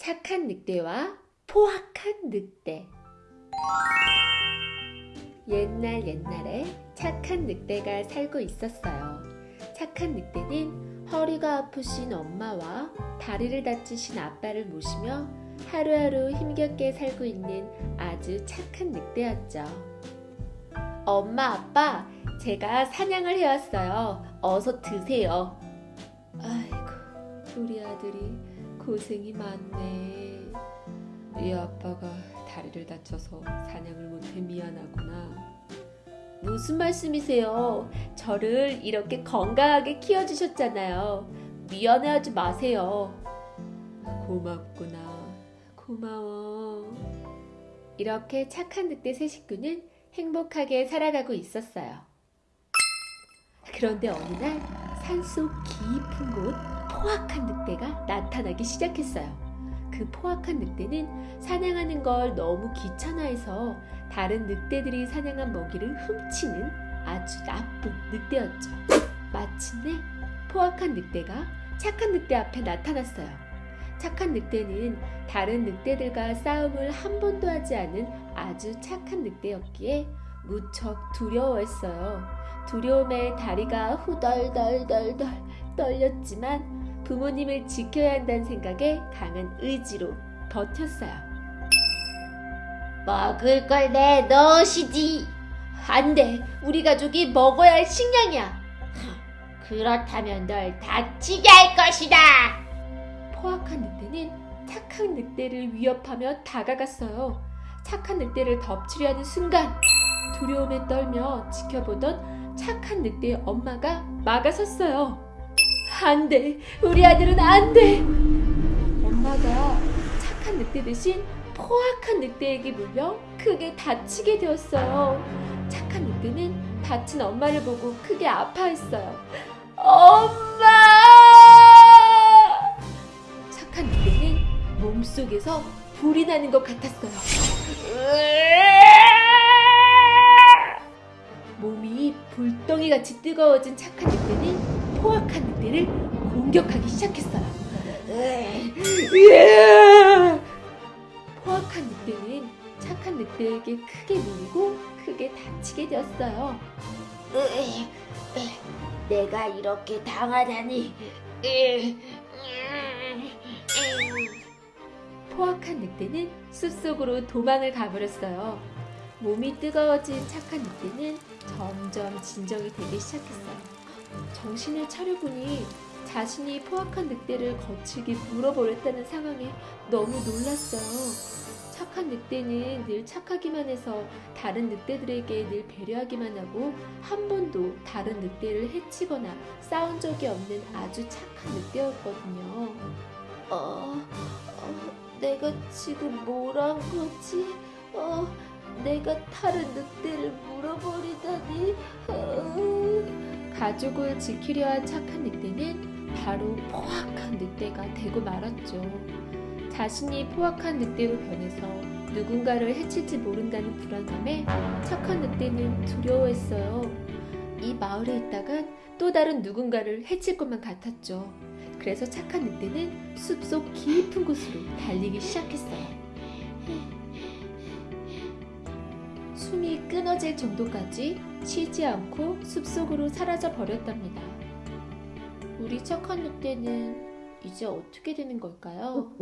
착한 늑대와 포악한 늑대 옛날 옛날에 착한 늑대가 살고 있었어요. 착한 늑대는 허리가 아프신 엄마와 다리를 다치신 아빠를 모시며 하루하루 힘겹게 살고 있는 아주 착한 늑대였죠. 엄마, 아빠, 제가 사냥을 해왔어요. 어서 드세요. 아이고, 우리 아들이 고생이 많네. 네 아빠가 다리를 다쳐서 사냥을 못해 미안하구나. 무슨 말씀이세요? 저를 이렇게 건강하게 키워주셨잖아요. 미안해하지 마세요. 고맙구나. 고마워. 이렇게 착한 늑대 세 식구는 행복하게 살아가고 있었어요. 그런데 어느 날 산속 깊은 곳 포악한 늑대가 나타나기 시작했어요. 그 포악한 늑대는 사냥하는 걸 너무 귀찮아해서 다른 늑대들이 사냥한 먹이를 훔치는 아주 나쁜 늑대였죠. 마침내 포악한 늑대가 착한 늑대 앞에 나타났어요. 착한 늑대는 다른 늑대들과 싸움을 한 번도 하지 않은 아주 착한 늑대였기에 무척 두려워했어요. 두려움에 다리가 후덜덜덜덜 떨렸지만 부모님을 지켜야 한다는 생각에 강한 의지로 버텼어요. 먹을 걸 내놓으시지. 안 돼. 우리 가족이 먹어야 할 식량이야. 그렇다면 널 다치게 할 것이다. 포악한 늑대는 착한 늑대를 위협하며 다가갔어요. 착한 늑대를 덮치려 하는 순간 두려움에 떨며 지켜보던 착한 늑대의 엄마가 막아섰어요. 안 돼. 우리 아들은 안 돼. 엄마가 착한 늑대 대신 포악한 늑대에게 물려 크게 다치게 되었어요. 착한 늑대는 다친 엄마를 보고 크게 아파했어요. 엄마! 착한 늑대는 몸속에서 불이 나는 것 같았어요. 몸이 불덩이 같이 뜨거워진 착한 늑대는 포악한 늑대를 공격하기 시작했어요. 포악한 늑대는 착한 늑대에게 크게 물리고 크게 다치게 되었어요. 내가 이렇게 당하다니. 포악한 늑대는 숲속으로 도망을 가버렸어요. 몸이 뜨거워진 착한 늑대는 점점 진정이 되기 시작했어요. 정신을 차려보니 자신이 포악한 늑대를 거칠게 물어버렸다는 상황에 너무 놀랐어요. 착한 늑대는 늘 착하기만 해서 다른 늑대들에게 늘 배려하기만 하고 한 번도 다른 늑대를 해치거나 싸운 적이 없는 아주 착한 늑대였거든요. 어, 어 내가 지금 뭘 한 거지? 어, 내가 다른 늑대를 물어버리다니. 어. 가족을 지키려 한 착한 늑대는 바로 포악한 늑대가 되고 말았죠. 자신이 포악한 늑대로 변해서 누군가를 해칠지 모른다는 불안감에 착한 늑대는 두려워했어요. 이 마을에 있다간 또 다른 누군가를 해칠 것만 같았죠. 그래서 착한 늑대는 숲속 깊은 곳으로 달리기 시작했어요. 끊어질 정도까지 쉬지 않고 숲속으로 사라져 버렸답니다. 우리 착한 늑대는 이제 어떻게 되는 걸까요?